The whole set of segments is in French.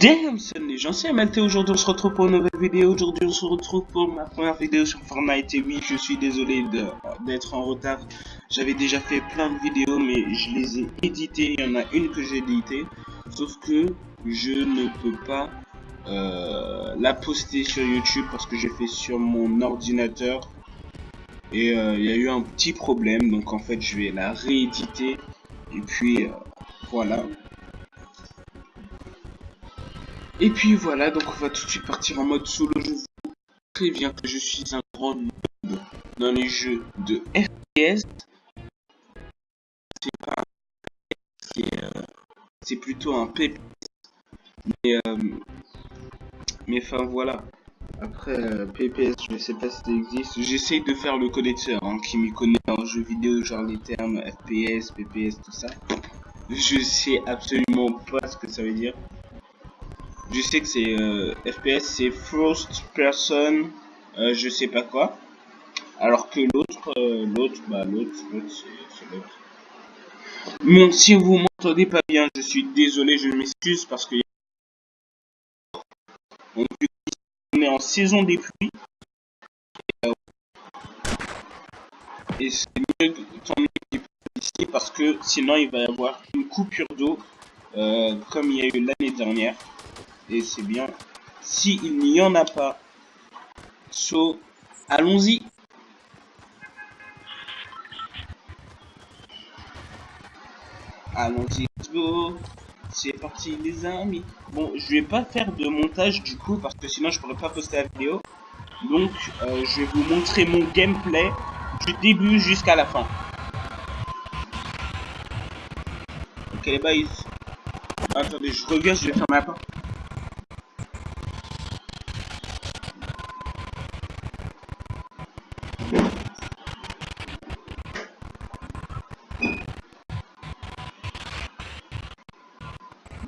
Damn, salut les gens, c'est MLT. Aujourd'hui, on se retrouve pour une nouvelle vidéo. Aujourd'hui, on se retrouve pour ma première vidéo sur Fortnite. Et oui, je suis désolé d'être en retard. J'avais déjà fait plein de vidéos, mais je les ai éditées. Il y en a une que j'ai éditée. Sauf que je ne peux pas euh, la poster sur YouTube parce que j'ai fait sur mon ordinateur. Et euh, il y a eu un petit problème. Donc, en fait, je vais la rééditer. Et puis, euh, voilà. Et puis voilà, donc on va tout de suite partir en mode solo. Je vous préviens que je suis un grand noob dans les jeux de FPS. C'est pas c'est euh, plutôt un PPS. Mais mais enfin voilà. Après euh, PPS, je sais pas si ça existe. J'essaye de faire le connaisseur hein, qui m'y connaît en jeux vidéo, genre les termes FPS, PPS, tout ça. Je sais absolument pas ce que ça veut dire je sais que c'est euh, FPS, c'est first person, euh, je sais pas quoi. Alors que l'autre, euh, l'autre, bah l'autre, l'autre, c'est l'autre. Bon, si vous m'entendez pas bien, je suis désolé, je m'excuse parce que on est en saison des pluies. Et c'est mieux tant mieux ici parce que sinon il va y avoir une coupure d'eau comme il y a eu l'année dernière et c'est bien. S'il n'y en a pas, so, allons-y. Allons-y, let's go. C'est parti les amis. Bon, je vais pas faire de montage du coup parce que sinon je pourrais pas poster la vidéo. Donc, euh, je vais vous montrer mon gameplay du début jusqu'à la fin. Ok les boys. Attendez, je reviens, je vais fermer la porte.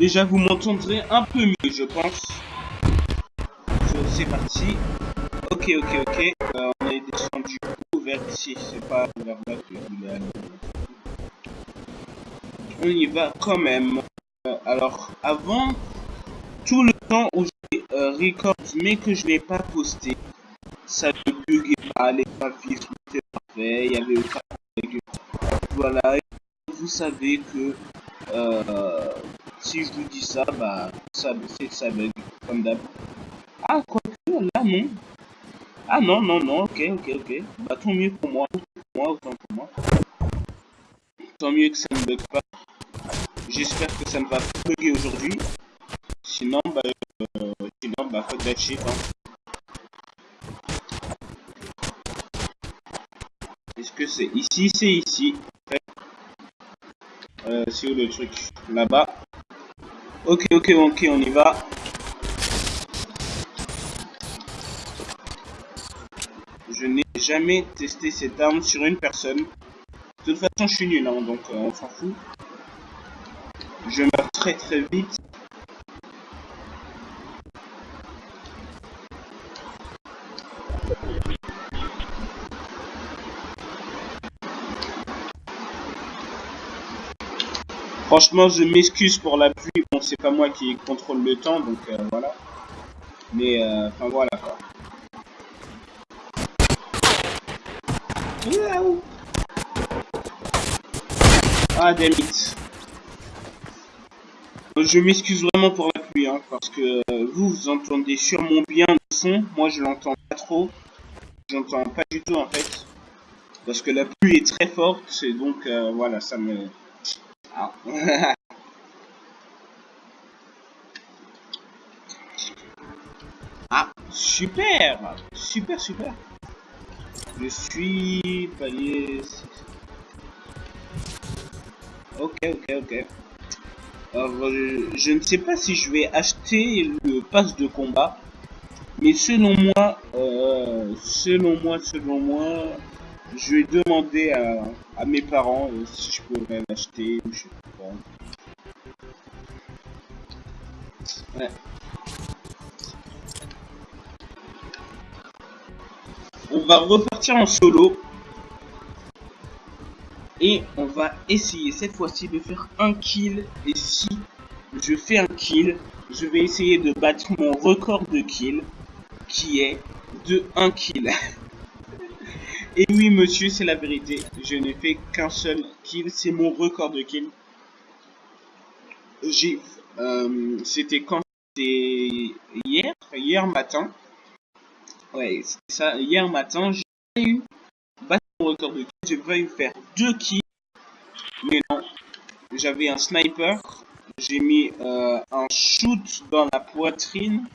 Déjà, vous m'entendrez un peu mieux, je pense. C'est parti. Ok, ok, ok. Euh, on est descendu vers ici. C'est pas vers là que je voulais aller. On y va quand même. Euh, alors, avant, tout le temps où j'ai euh, record, mais que je n'ai pas posté, ça ne buguait pas, les graphismes étaient parfaits, il y avait aucun Voilà, vous savez que euh, si je vous dis ça, bah, ça, c'est ça bug, comme d'hab. Ah, quoi que, là, non. Ah, non, non, non, ok, ok, ok. Bah, tant mieux pour moi, pour moi, autant pour moi. Tant mieux que ça ne bug pas. J'espère que ça ne va pas bugger aujourd'hui. Sinon, bah, euh, sinon, bah, fuck that shit, hein. Est-ce que c'est ici? C'est ici. Euh, c'est où le truc Là-bas. Ok, ok, ok, on y va. Je n'ai jamais testé cette arme sur une personne. De toute façon, je suis nul, hein, donc euh, on s'en fout. Je meurs très très vite. Franchement, je m'excuse pour la pluie. Bon, c'est pas moi qui contrôle le temps, donc euh, voilà. Mais, euh, enfin voilà quoi. Ah, damn it. Je m'excuse vraiment pour la pluie, hein, parce que euh, vous, vous entendez sûrement bien le son. Moi, je l'entends pas trop. J'entends pas du tout, en fait. Parce que la pluie est très forte, et donc, voilà, ça me... Ah. ah, super Super, super Je suis palier... Ok, ok, ok. Alors, je, ne sais pas si je vais acheter le pass de combat. Mais selon moi, euh, selon moi, selon moi, je vais demander à, mes parents euh, si je pourrais l'acheter ou je sais pas. Ouais. On va repartir en solo. Et on va essayer cette fois-ci de faire un kill. Et si je fais un kill, je vais essayer de battre mon record de kill. Qui est de 1 kill. et oui monsieur, c'est la vérité. Je n'ai fait qu'un seul kill. C'est mon record de kill. J'ai... Euh, C'était quand? C'était hier Hier matin. Ouais, c'est ça. Hier matin, j'ai eu record de kills. J'ai failli faire deux kills. Mais non. J'avais un sniper. J'ai mis euh, un shoot dans la poitrine.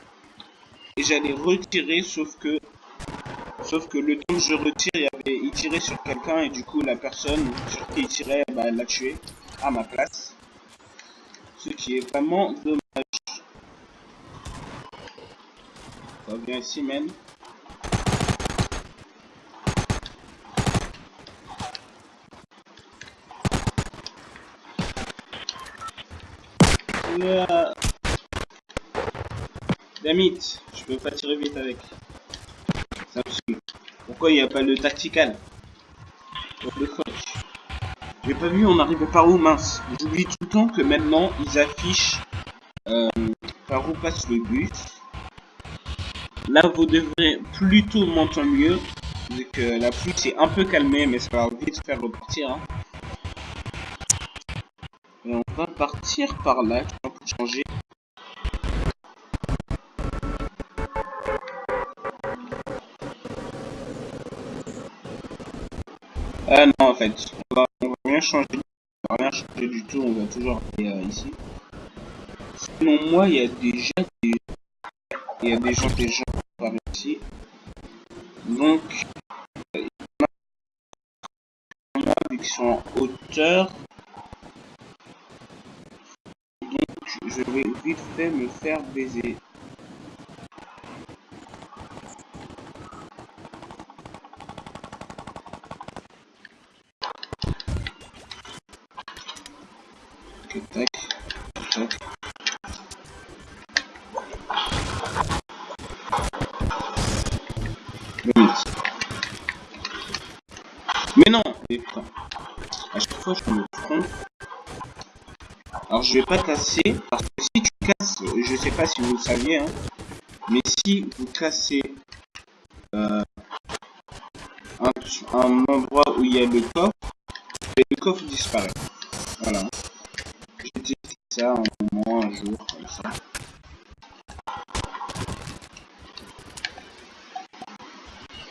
Et j'allais retirer. Sauf que. Sauf que le temps que je retire, il, il tirait sur quelqu'un. Et du coup, la personne sur qui il tirait, bah, l'a tué. À ma place. Ce qui est vraiment dommage. Ça vient ici, même. Euh... Damit, je peux pas tirer vite avec. Pourquoi il n'y a pas le tactical Pour le coach. J'ai pas vu, on arrivait par où, mince. J'oublie tout le temps que maintenant, ils affichent euh, par où passe le bus. Là, vous devrez plutôt m'entendre mieux. Vu que la pluie s'est un peu calmée, mais ça va vite faire repartir. Hein. On va partir par là changer. Ah non, en fait, on va, on va rien changer. On va rien changer du tout, on va toujours aller euh, ici. Selon moi, il y a déjà des, il y a des gens par ici. Donc, euh, vu sont en hauteur, je vais vite fait me faire baiser. À chaque fois, je me trompe. Alors je vais pas casser, parce que si tu casses, je sais pas si vous le saviez, hein, mais si vous cassez euh, un, endroit où il y a le coffre, le coffre disparaît. Voilà. J'ai testé ça un moment, un jour, comme ça.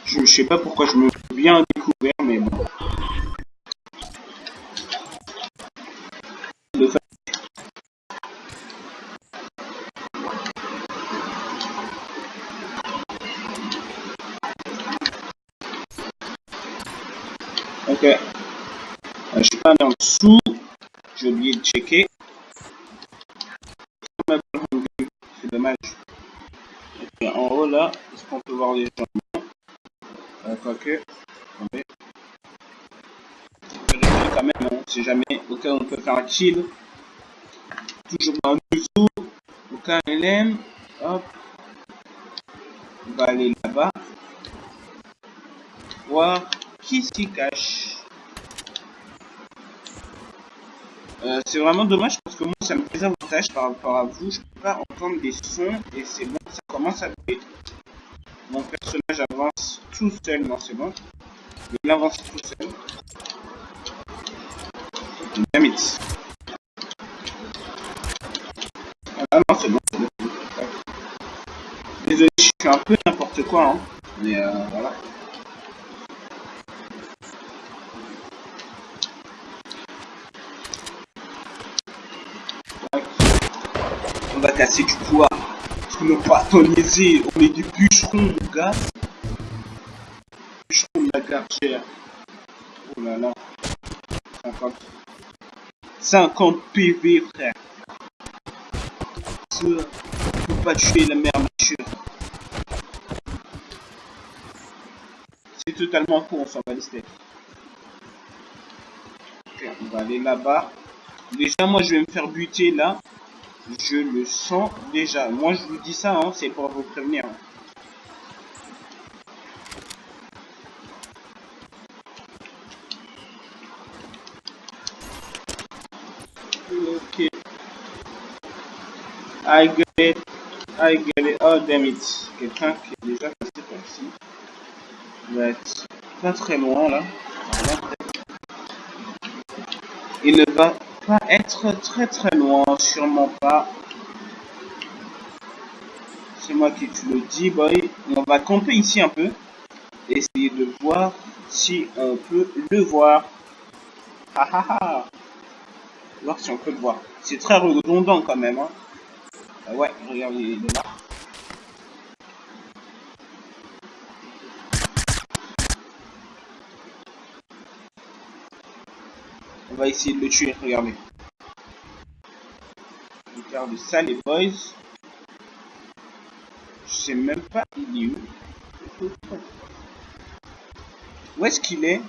Je sais pas pourquoi je me bien découvert, mais bon. Ok. Euh, je suis pas en dessous. J'ai oublié de checker. C'est dommage. en haut là, est-ce qu'on peut voir les gens? Euh, Quoique. Jamais, au cas où on peut faire un kill. Toujours dans le dessous. Au cas où aime. Hop. On va aller là-bas. Voir qui s'y cache. Euh, c'est vraiment dommage parce que moi ça me désavantage par rapport à vous. Je peux pas entendre des sons et c'est bon, ça commence à bouger. Mon personnage avance tout seul, non c'est bon. Il avance tout seul. Damn Ah non c'est bon, Désolé, je suis un peu n'importe quoi, hein. mais euh, voilà. on va casser du poids. Parce que nos patoniser, on est des bûcherons, mon gars. Bûcherons de la gargère. Oh là là. 50. 50 PV, frère. Ça, faut pas tuer la mère nature. C'est totalement con, on s'en va les on va aller là-bas. Déjà, moi, je vais me faire buter là. Je le sens déjà. Moi, je vous dis ça, hein, c'est pour vous prévenir. I get it. Oh damn. Quelqu'un qui est déjà passé par ici. Il va être pas très loin là. Il ne va pas être très très loin, sûrement pas. C'est moi qui te le dis, boy. On va camper ici un peu. Essayer de voir si on peut le voir. Ah ah ah. Voir si on peut le voir. C'est très redondant quand même. Hein. Ah ouais, regarde, il est là. On va essayer de le tuer, regardez. Regarde ça les boys. Je sais même pas il est où. Où est-ce qu'il est?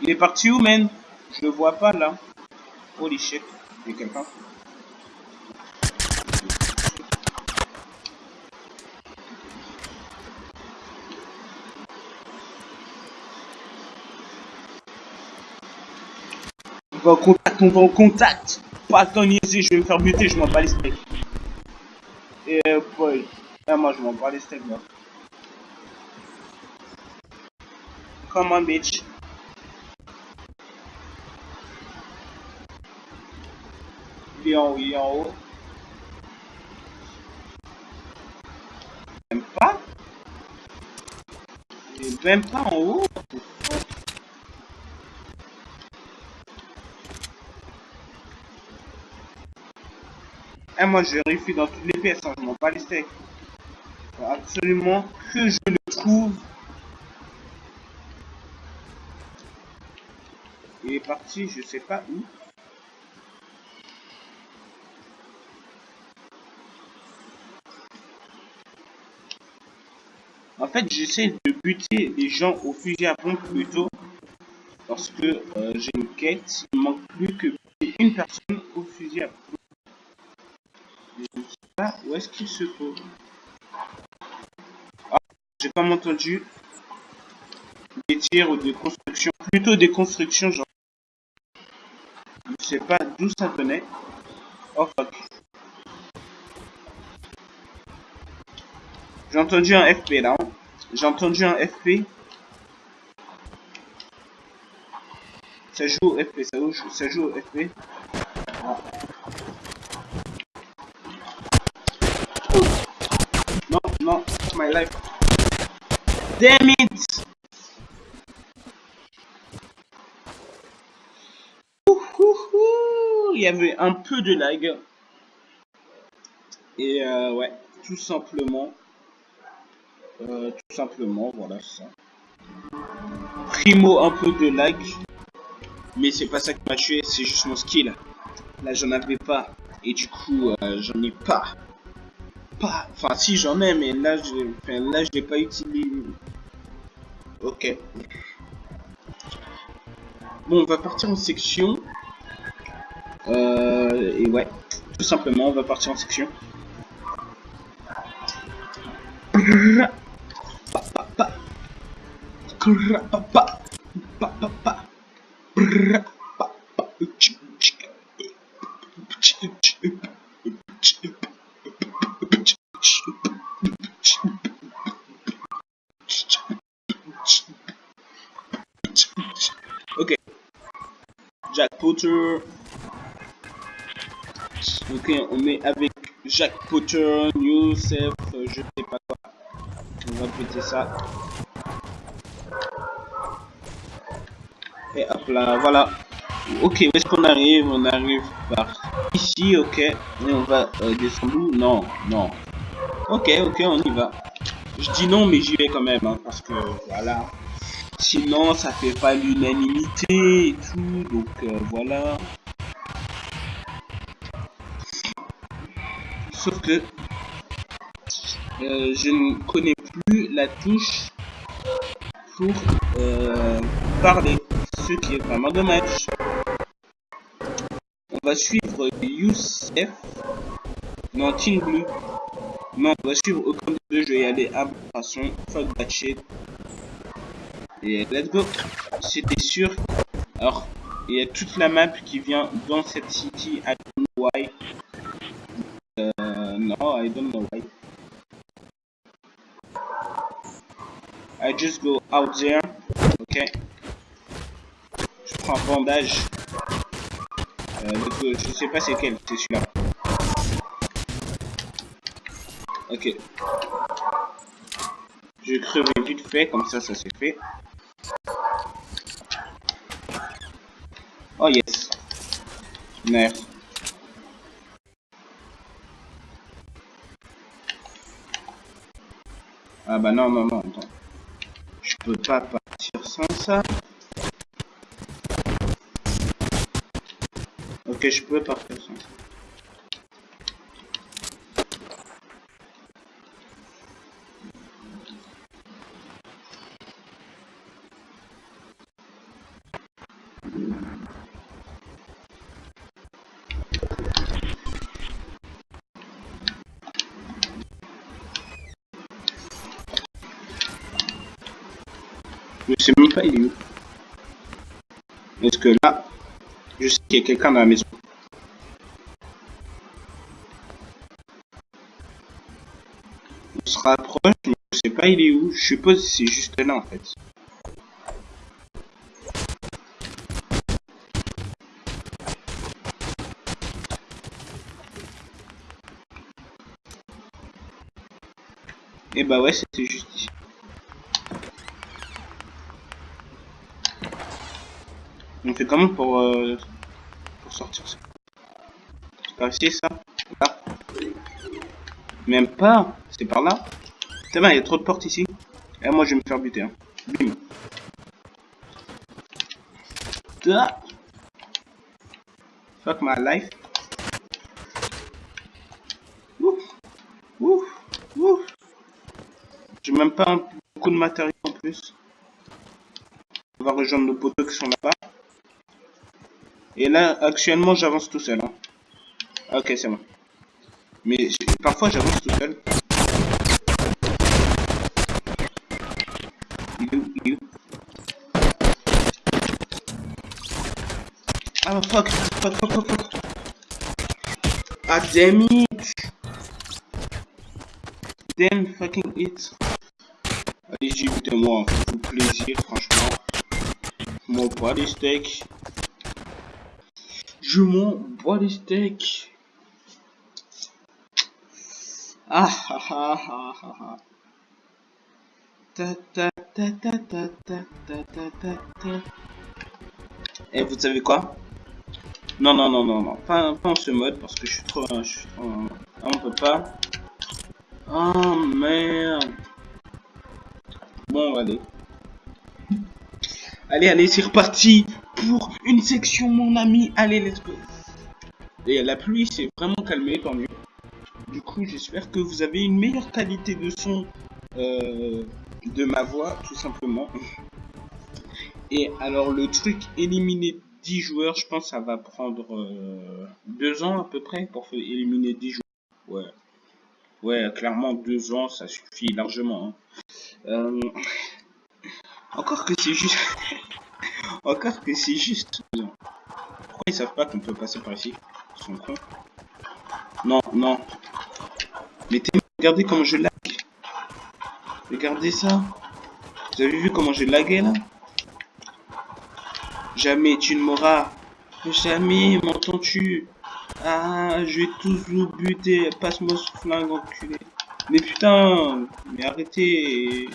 Il est parti où, man? Je le vois pas, là. Holy shit. Il y a quelqu'un. On va en contact, on va en contact Pas attends ici, je vais me faire buter, je m'en bats les steaks. Et euh, boy. Ah, moi je m'en bats les steaks, moi. Come on, bitch. Il est en haut, il est en haut. Même pas Il est même pas en haut Moi je vérifie dans toutes les pièces, hein, je m'en bats les steaks. Faut absolument que je le trouve Il est parti, je sais pas où. En fait, j'essaie de buter les gens au fusil à pompe plutôt. Parce que euh, j'ai une quête. Il manque plus que une personne au fusil à pompe. Où est-ce qu'il se trouve. Ah, j'ai pas entendu des tirs ou des constructions. Plutôt des constructions, genre. Je sais pas d'où ça venait. Oh. J'ai entendu un FP là. Hein. J'ai entendu un FP. Ça joue au FP, ça joue, ça joue au FP. Non, non, my life. Damn it! il y avait un peu de lag. Et euh, ouais, tout simplement. Euh, tout simplement, voilà ça. Primo, un peu de lag. Mais c'est pas ça qui m'a tué, c'est juste mon skill. Là, j'en avais pas. Et du coup, euh, j'en ai pas. Enfin, si, j'en ai, mais là, je pas utilisé. Ok. Bon, on va partir en section. Euh, et ouais, tout simplement, on va partir en section. Jack Potter. Ok, on met avec Jack Potter, Youssef, je sais pas quoi. On va péter ça. Et hop là, voilà. Ok, où est-ce qu'on arrive? On arrive par ici, ok. Et on va euh, descendre Non, non. Ok, ok, on y va. Je dis non, mais j'y vais quand même, hein, parce que voilà. Sinon, ça fait pas l'unanimité et tout, donc euh, voilà. Sauf que euh, je ne connais plus la touche pour euh, parler, ce qui est vraiment dommage. On va suivre Youssef. Non, Team Blue. Non, on va suivre aucun des deux. Je vais y aller à façon. Fuck that shit. Et let's go. C'était sûr. Alors, il y a toute la map qui vient dans cette city. I don't know why. Uh, no, I don't know why. I just go out there. Ok. Je prends un bandage. Euh, je sais pas c'est quel, c'est celui-là. Ok. Je crever vite fait, comme ça, ça s'est fait. Oh yes. Merde. Ah bah non, non, attends. Je peux pas partir sans ça. Ok, je peux partir sans ça. Je sais même pas il est où. Est-ce que là, je sais qu'il y a quelqu'un dans la maison? On se rapproche, mais je sais pas il est où. Je suppose que c'est juste là en fait. Et bah ouais, c'était fait comment pour, euh, pour sortir ça C'est par ici ça Là Même pas C'est par là bien, il y a trop de portes ici. Et moi je vais me faire buter. Hein. Bim. Fuck my life. Ouf. Ouf. Ouf. J'ai même pas beaucoup de matériel en plus. On va rejoindre nos poteaux qui sont là-bas. Et là, actuellement, j'avance tout seul. Hein. Ok, c'est bon. Mais parfois, j'avance tout seul. Ah, fuck, fuck, fuck, fuck, fuck. Ah, damn it. Damn fucking it. Allez, j'ai moi, tout plaisir, franchement. Mon body steak. Je m'en bois les steaks. Ah ah ah ah ah ah. Ta ta ta ta ta ta ta ta ta ta. Et vous savez quoi? Non non non non non, pas, pas en ce mode parce que je suis trop, je suis trop, on peut pas. Oh merde. Bon allez. Allez allez c'est reparti pour une section, mon ami. Allez, let's go. Et la pluie s'est vraiment calmée, tant mieux. Du coup, j'espère que vous avez une meilleure qualité de son euh, de ma voix, tout simplement. Et alors, le truc éliminer 10 joueurs, je pense que ça va prendre 2 euh, ans à peu près pour éliminer 10 joueurs. Ouais. Ouais, clairement, 2 ans, ça suffit largement. Hein. Euh, encore que c'est juste... Encore que c'est juste. Pourquoi ils savent pas qu'on peut passer par ici Ils sont cons. Non, non. Mais regardez comment je lag. Regardez ça. Vous avez vu comment j'ai lagué là? Jamais tu ne m'auras. Jamais m'entends-tu? Ah, je vais tous vous buter. Passe-moi ce flingue enculé. Mais putain, mais arrêtez.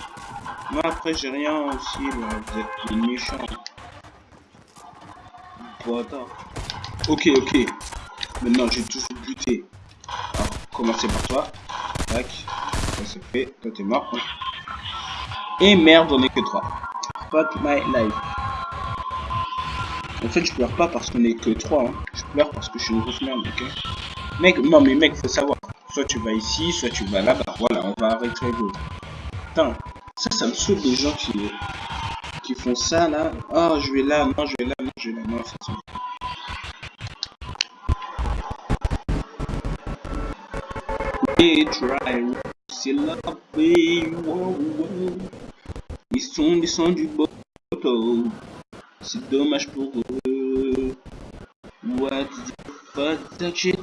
Moi après j'ai rien aussi. Vous êtes méchants. Ok, ok. Maintenant, j'ai toujours buté. Alors, commencer par toi. Tac. Ça c'est fait. Toi, t'es mort. Et merde, on est que 3. Fuck my life. En fait, je pleure pas parce qu'on est que 3. Hein. Je pleure parce que je suis une grosse merde, ok? Mec, non, mais mec, faut savoir. Soit tu vas ici, soit tu vas là-bas. Voilà, on va arrêter l'autre. Putain, ça, ça me saoule des gens qui qui font ça là. Oh, je vais là, non, je vais là, généralement saisonniers They try se laver, wow, wow. Ils sont descendus bateau, c'est dommage pour eux. What the fuck that shit?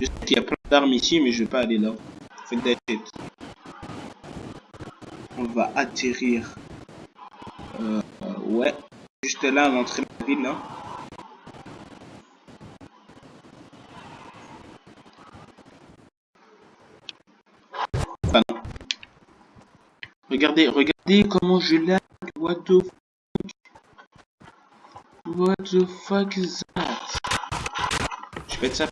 Je sais qu'il y a plein d'armes ici, mais je vais pas aller là. Shit. On va atterrir. Euh, ouais. Juste là, à l'entrée de la ville, là. Non. Regardez, regardez comment je lag. What the fuck? What the fuck is that? Je vais ça.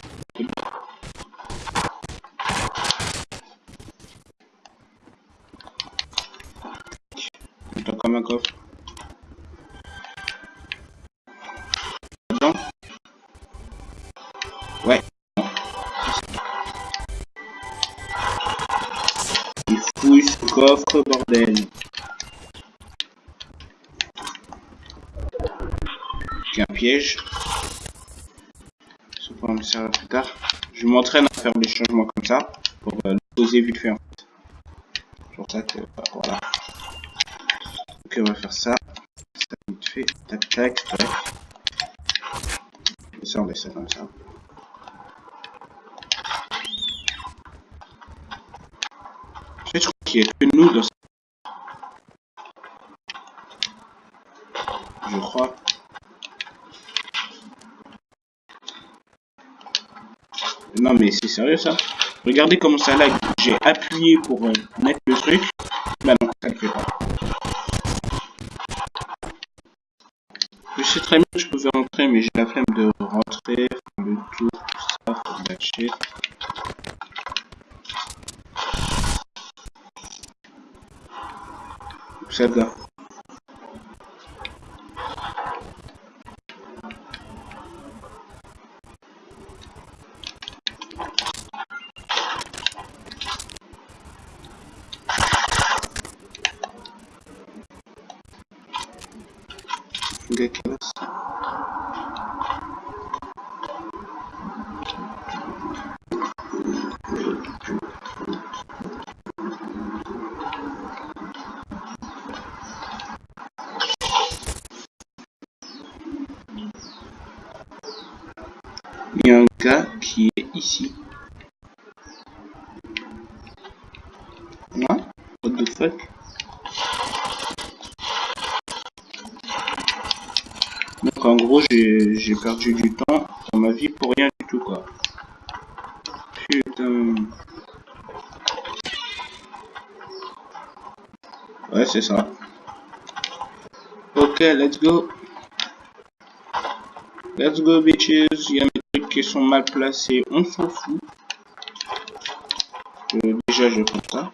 Coffre. Ouais. Il fouille ce coffre, bordel. J'ai un piège. Ça pourra me servir plus tard. Je m'entraîne à faire des changements comme ça pour euh, poser vite fait pour ça que bah, voilà. On va faire ça. Ça vite fait. Tac tac. tac. Et ça, on laisse ça comme ça. Je crois qu'il n'y a que nous dans ce... Je crois. Non mais c'est sérieux ça Regardez comment ça lag. J'ai appuyé pour euh, mettre le truc. Bah non, ça ne fait pas. Très bien je pouvais rentrer, mais j'ai la flemme de rentrer, le tour, tout ça, de la shit. Il y a un gars qui est ici. What? What the fuck? Donc en gros, j'ai perdu du temps dans ma vie pour rien du tout, quoi. Putain. Ouais, c'est ça. Ok, let's go. Let's go, bitches. Qui sont mal placés, on s'en fout. Euh, déjà, je prends ça.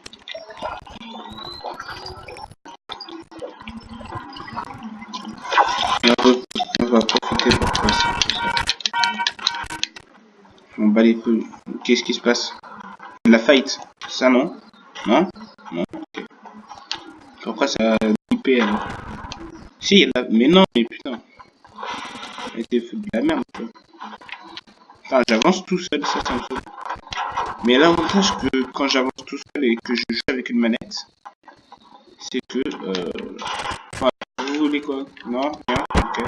On va profiter pour ça. On bat les. Qu'est-ce qui se passe? La fight Ça non? Non? Non? Ok. Pourquoi ça a alors Si, la... mais non, mais putain. C'était de la merde. Quoi. Enfin, j'avance tout seul, ça, ça me fait. Mais l'avantage que quand j'avance tout seul et que je joue avec une manette, c'est que... Euh... Enfin, vous voulez quoi? Non? Rien? Ok.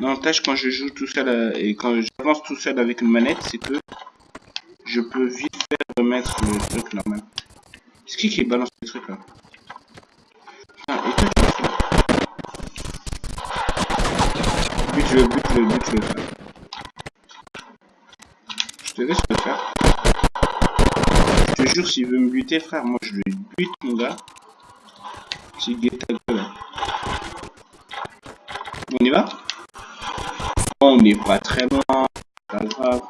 L'avantage quand je joue tout seul euh, et quand j'avance tout seul avec une manette, c'est que je peux vite faire remettre le truc normal. C'est qui qui balance les trucs là? Ah, buter, frère, moi je lui bute, mon gars. C'est guette ta gueule. On y va? On n'est pas très loin. Pas grave.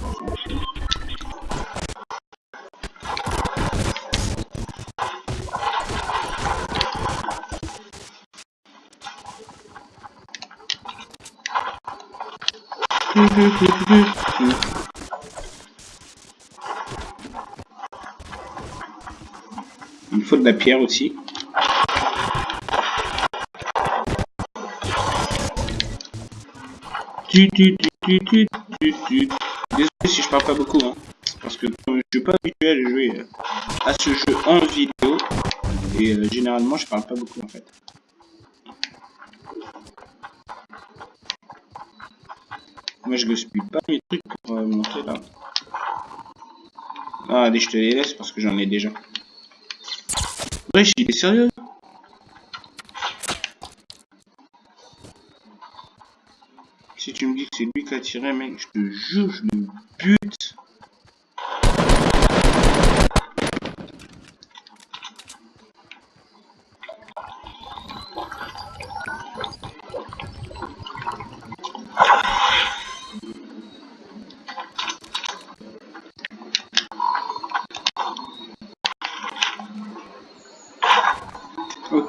De la pierre aussi. Tu, tu, tu. Désolé si je parle pas beaucoup, hein. Parce que comme suis pas habitué à jouer euh, à ce jeu en vidéo. Et euh, généralement, je parle pas beaucoup en fait. Moi, je gaspille pas mes trucs pour euh, là. Ah, allez, je te les laisse parce que j'en ai déjà. Il est sérieux? Si tu me dis que c'est lui qui a tiré, mec, je te jure, je le bute.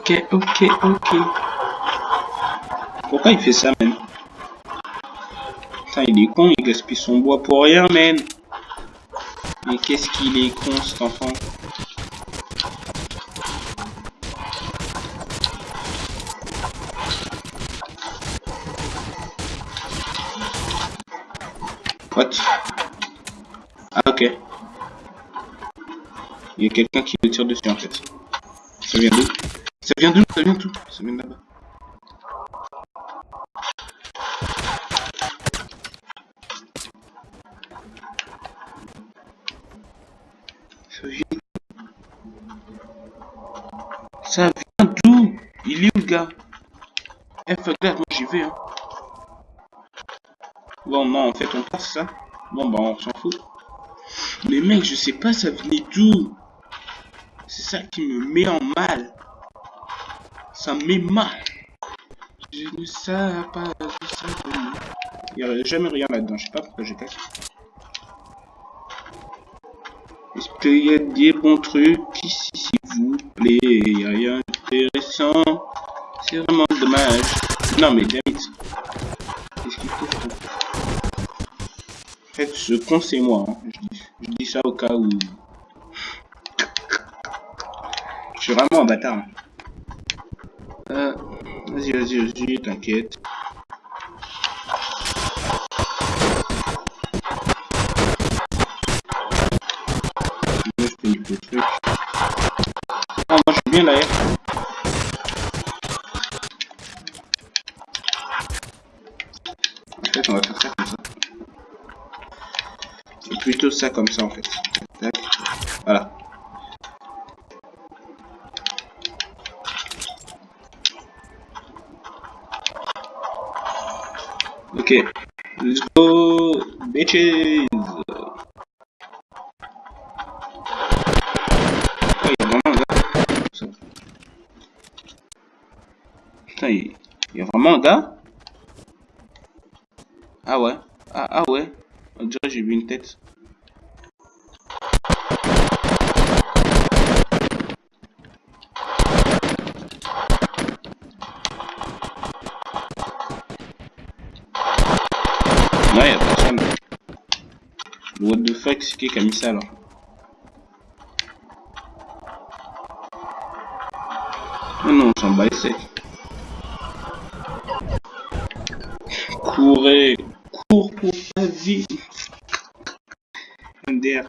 Ok, ok, ok. Pourquoi il fait ça, même il est con, il gaspille son bois pour rien, man. Mais qu'est-ce qu'il est con, cet enfant? What? Ah, ok. Il y a quelqu'un qui le tire dessus, en fait. Ça vient d'où? Bon non en fait on passe ça. Bon bah on s'en fout. Mais mec je sais pas ça venait d'où? C'est ça qui me met en mal. Ça me met mal. Je ne sais pas, je. Il n'y a jamais rien là-dedans, je sais pas pourquoi j'ai cassé. Est-ce qu'il y a des bons trucs ici, s'il vous plaît Il n'y a rien d'intéressant. C'est vraiment dommage. Non, mais David. Qu'est-ce qu'il faut fait, ce con, c'est moi. Hein. Je, dis, ça au cas où... Je suis vraiment un bâtard. Hein. Euh, vas-y, vas-y, vas-y, t'inquiète. Ah, moi je suis bien là. En fait, on va faire ça plutôt ça comme ça en fait. Voilà. Ok. Let's go, bitches. Ça alors Non, non, on s'en bat les Courez, cours pour ta vie. MDR.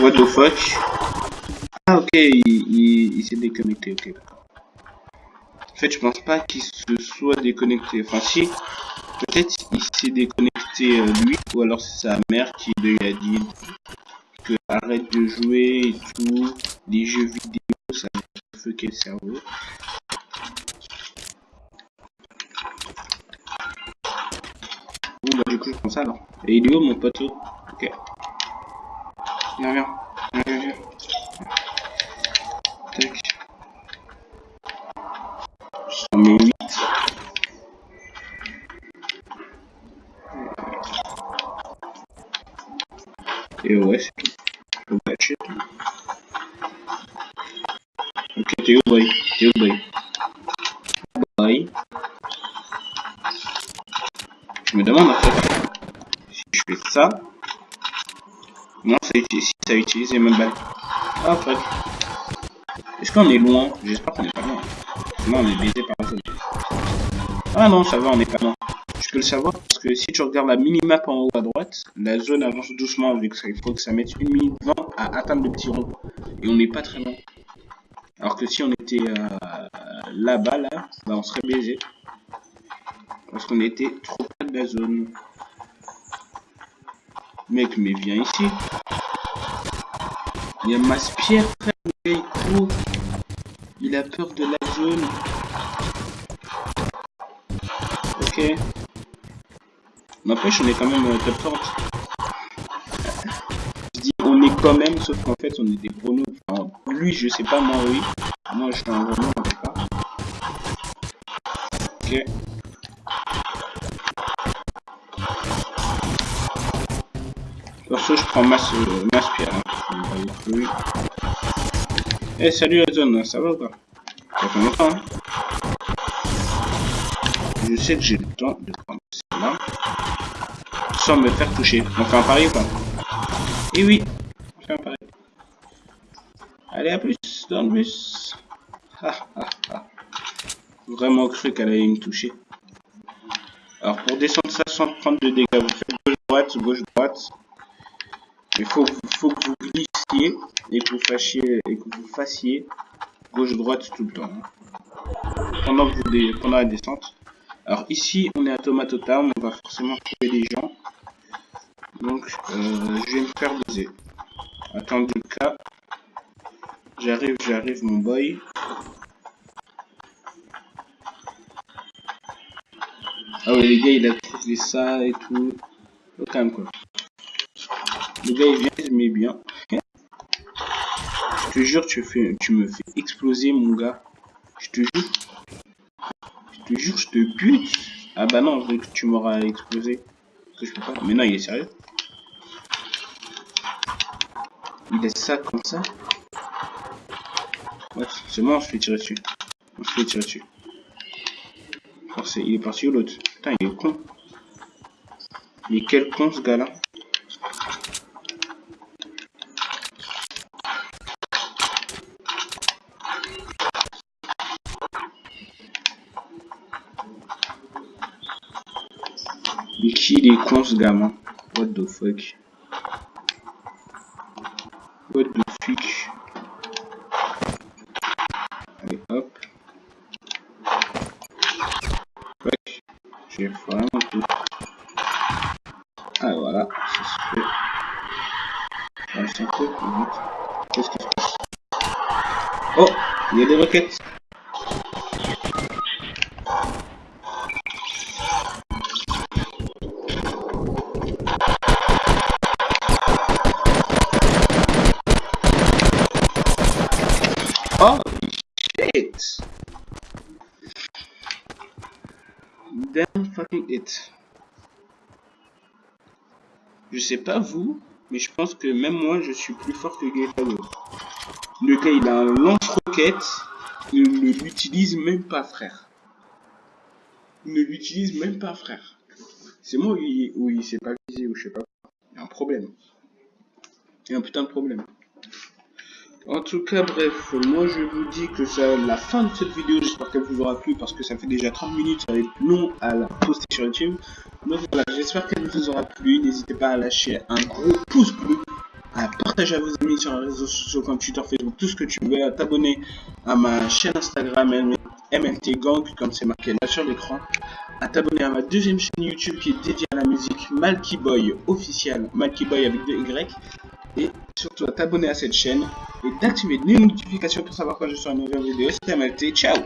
What the fuck? Ah ok, il, s'est déconnecté, ok. Fait, je pense pas qu'il se soit déconnecté. Enfin si, peut-être il s'est déconnecté euh, lui, ou alors c'est sa mère qui lui a dit que arrête de jouer et tout, les jeux vidéo, ça fucker le cerveau. Bon bah du coup je prends ça alors. Et il est mon poteau? Ok. Viens, viens. Viens, viens. 8. Et ouais, c'est tout. Ok, t'es où, boy T'es où, boy Boy. Je me demande en fait si je fais ça. Non, ça utilise, si ça utilise les mêmes balles. Ah. Est-ce qu'on est loin? J'espère qu'on est pas loin. Sinon, on est baisé par seul. Ah non, ça va, on est pas loin. Je peux le savoir parce que si tu regardes la minimap en haut à droite, la zone avance doucement vu qu'il faut que ça mette une minute 20 à atteindre le petit rond. Et on n'est pas très loin. Alors que si on était euh, là-bas, là, bah, on serait baisé. Parce qu'on était trop près de la zone. Mec, mais viens ici. Il y a masse pierre, frère. Il Il a peur de la Ok. N'empêche, on est quand même euh, top 30. Je dis on est quand même, sauf qu'en fait, on est des. Enfin, lui, je sais pas, moi, oui. Moi, je suis un gros en tout cas. Ok. Perso, je prends masse, euh, pierre. Hein. Eh, salut la zone, ça va ou pas? Je sais que j'ai le temps de prendre celle-là sans me faire toucher. On fait un pari ou pas? Eh oui, on fait un pari. Allez, à plus dans le bus. Vraiment cru qu'elle allait me toucher. Alors pour descendre ça sans prendre de dégâts, vous faites gauche-droite, gauche-droite. Il faut, faut que vous glissiez et que vous fassiez, et que vous fassiez gauche-droite tout le temps. Hein. Pendant, que pendant la descente. Alors ici, on est à Tomato Town, on va forcément trouver des gens. Donc, euh, je vais me faire doser. Attendez le cas. J'arrive, j'arrive, mon boy. Ah ouais, les gars, il a trouvé ça et tout. Même, quoi. Le gars, il vient, il met bien. Je te jure, tu, fais, tu me fais exploser, mon gars. Je te jure. Je te jure, je te bute. Ah bah non, que tu m'auras explosé. Que je peux pas. Mais non, il est sérieux. Il laisse ça comme ça. C'est bon, on se fait tirer dessus. On se fait tirer dessus. il est parti où l'autre? Putain, il est con. Mais quel con ce gars-là. Mais qui il est con gamin What the fuck? What the fuck? Allez hop. Ouais, j'ai vraiment tout. Ah voilà, ça se fait. Fait plus vite. Qu'est-ce qui se passe? Oh Il y a des roquettes Oh shit! Damn fucking it. Je sais pas vous, mais je pense que même moi je suis plus fort que Gaetano. Le gars il a un lance-roquette, il ne l'utilise même pas frère. Il ne l'utilise même pas frère. C'est moi où il, où il pas visé ou je sais pas. Il y a un problème. Il y a un putain de problème. En tout cas, bref, moi je vous dis que c'est la fin de cette vidéo. J'espère qu'elle vous aura plu parce que ça fait déjà 30 minutes. Ça va être long à la poster sur YouTube. Donc voilà, j'espère qu'elle vous aura plu. N'hésitez pas à lâcher un gros pouce bleu, à partager à vos amis sur les réseaux sociaux comme Twitter, Facebook, tout ce que tu veux, à t'abonner à ma chaîne Instagram MLT Gang, comme c'est marqué là sur l'écran, à t'abonner à ma deuxième chaîne YouTube qui est dédiée à la musique Malky Boy officiel, Malky Boy avec deux Y et surtout à t'abonner à cette chaîne et d'activer les notifications pour savoir quand je sors une nouvelle vidéo. C'était MLT, ciao